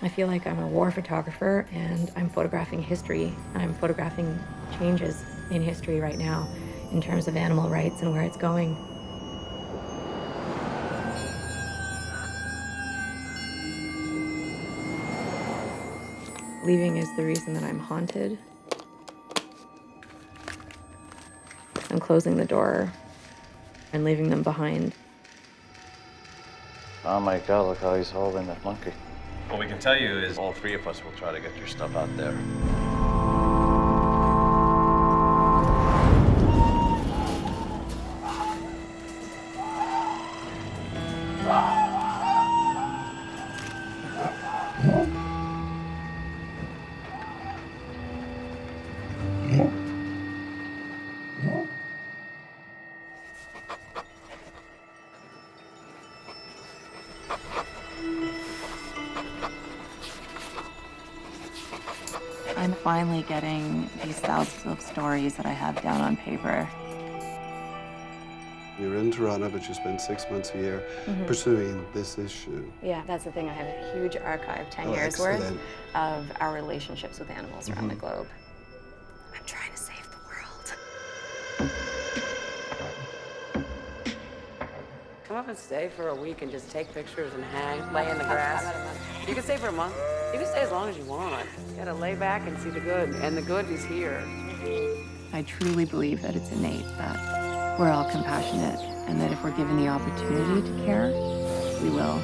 I feel like I'm a war photographer and I'm photographing history. I'm photographing changes in history right now in terms of animal rights and where it's going. Leaving is the reason that I'm haunted. I'm closing the door and leaving them behind. Oh my god, look how he's holding that monkey. What we can tell you is All three of us will try to get your stuff out there. Finally getting these thousands of stories that I have down on paper. You're in Toronto, but you spend six months a year mm-hmm. pursuing this issue. Yeah, that's the thing. I have a huge archive, 10 Oh, years worth, of our relationships with animals around the mm-hmm. globe. Up and stay for a week and just take pictures and hang, lay in the grass. You can stay for a month. You can stay as long as you want. You gotta lay back and see the good, and the good is here. I truly believe that it's innate that we're all compassionate and that if we're given the opportunity to care, we will.